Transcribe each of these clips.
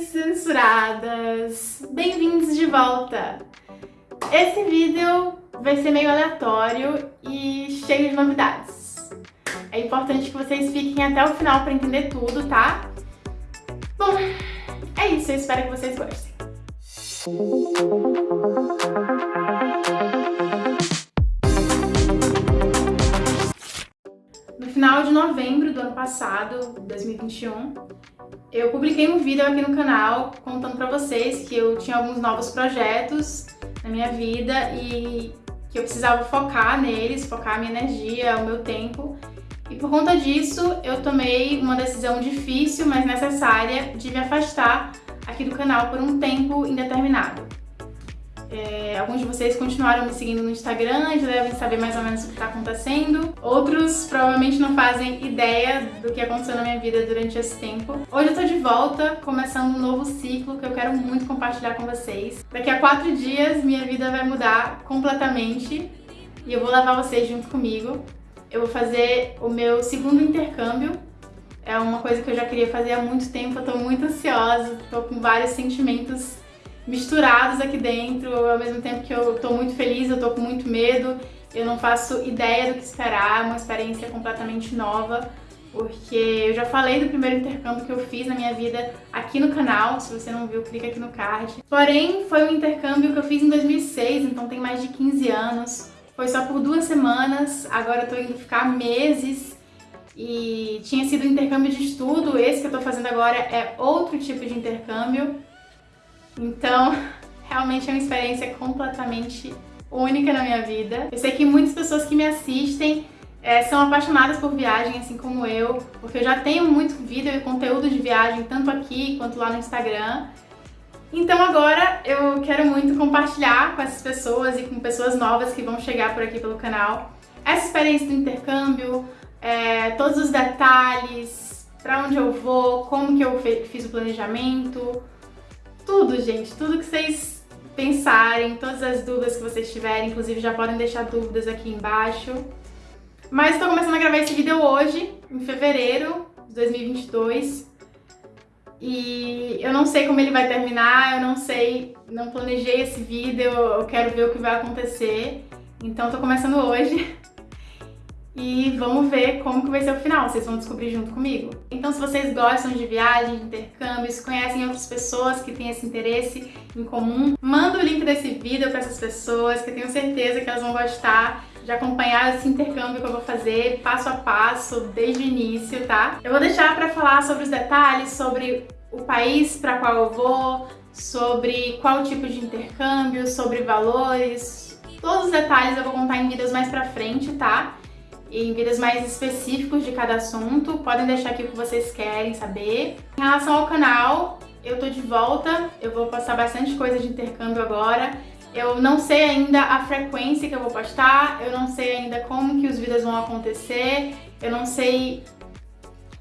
Censuradas! Bem-vindos de volta! Esse vídeo vai ser meio aleatório e cheio de novidades. É importante que vocês fiquem até o final para entender tudo, tá? Bom, é isso, eu espero que vocês gostem. No final de novembro do ano passado, 2021, eu publiquei um vídeo aqui no canal contando pra vocês que eu tinha alguns novos projetos na minha vida e que eu precisava focar neles, focar a minha energia, o meu tempo. E por conta disso, eu tomei uma decisão difícil, mas necessária, de me afastar aqui do canal por um tempo indeterminado. É, alguns de vocês continuaram me seguindo no Instagram, já devem saber mais ou menos o que está acontecendo. Outros provavelmente não fazem ideia do que aconteceu na minha vida durante esse tempo. Hoje eu tô de volta, começando um novo ciclo que eu quero muito compartilhar com vocês. Daqui a quatro dias minha vida vai mudar completamente e eu vou levar vocês junto comigo. Eu vou fazer o meu segundo intercâmbio. É uma coisa que eu já queria fazer há muito tempo, eu tô muito ansiosa, tô com vários sentimentos misturados aqui dentro, ao mesmo tempo que eu tô muito feliz, eu tô com muito medo, eu não faço ideia do que esperar, uma experiência completamente nova, porque eu já falei do primeiro intercâmbio que eu fiz na minha vida aqui no canal, se você não viu, clica aqui no card. Porém, foi um intercâmbio que eu fiz em 2006, então tem mais de 15 anos, foi só por duas semanas, agora eu tô indo ficar meses, e tinha sido um intercâmbio de estudo, esse que eu tô fazendo agora é outro tipo de intercâmbio, então, realmente é uma experiência completamente única na minha vida. Eu sei que muitas pessoas que me assistem é, são apaixonadas por viagem, assim como eu, porque eu já tenho muito vídeo e conteúdo de viagem, tanto aqui quanto lá no Instagram. Então agora eu quero muito compartilhar com essas pessoas e com pessoas novas que vão chegar por aqui pelo canal essa experiência do intercâmbio, é, todos os detalhes, para onde eu vou, como que eu fiz o planejamento, tudo, gente, tudo que vocês pensarem, todas as dúvidas que vocês tiverem, inclusive já podem deixar dúvidas aqui embaixo. Mas estou começando a gravar esse vídeo hoje, em fevereiro de 2022. E eu não sei como ele vai terminar, eu não sei, não planejei esse vídeo, eu quero ver o que vai acontecer. Então tô começando hoje. e vamos ver como que vai ser o final, vocês vão descobrir junto comigo. Então se vocês gostam de viagem, de intercâmbios, conhecem outras pessoas que têm esse interesse em comum, manda o link desse vídeo para essas pessoas, que eu tenho certeza que elas vão gostar de acompanhar esse intercâmbio que eu vou fazer passo a passo, desde o início, tá? Eu vou deixar para falar sobre os detalhes, sobre o país para qual eu vou, sobre qual tipo de intercâmbio, sobre valores, todos os detalhes eu vou contar em vídeos mais pra frente, tá? Em vídeos mais específicos de cada assunto. Podem deixar aqui o que vocês querem saber. Em relação ao canal, eu tô de volta, eu vou postar bastante coisa de intercâmbio agora. Eu não sei ainda a frequência que eu vou postar, eu não sei ainda como que os vídeos vão acontecer, eu não sei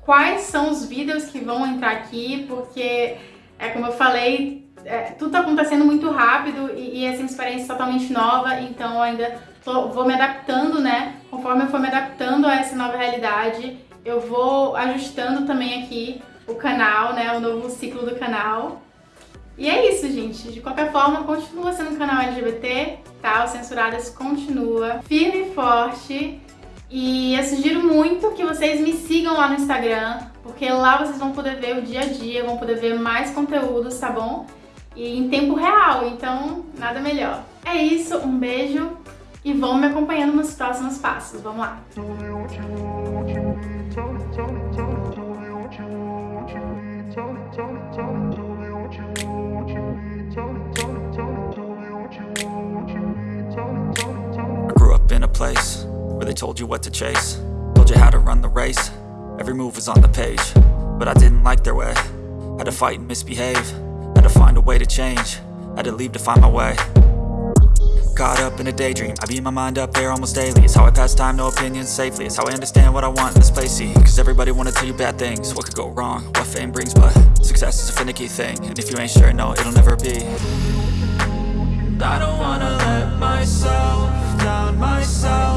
quais são os vídeos que vão entrar aqui, porque, é como eu falei, é, tudo tá acontecendo muito rápido e, e essa experiência é totalmente nova, então ainda tô, vou me adaptando, né? Conforme eu for me adaptando a essa nova realidade, eu vou ajustando também aqui o canal, né? O novo ciclo do canal. E é isso, gente. De qualquer forma, continua sendo um canal LGBT, tá? O Censuradas continua firme e forte. E eu sugiro muito que vocês me sigam lá no Instagram, porque lá vocês vão poder ver o dia a dia, vão poder ver mais conteúdos, tá bom? E em tempo real, então nada melhor. É isso, um beijo e vão me acompanhando nos próximos passos. Vamos lá! place where they told you what to chase Told you how to run the race Every move was on the page But I didn't like their way Had to fight and misbehave Had to find a way to change Had to leave to find my way Caught up in a daydream. I beat my mind up there almost daily. It's how I pass time, no opinions safely. It's how I understand what I want in this place, see? Cause everybody wanna tell you bad things. What could go wrong, what fame brings But success is a finicky thing. And if you ain't sure, no, it'll never be. I don't wanna let myself down myself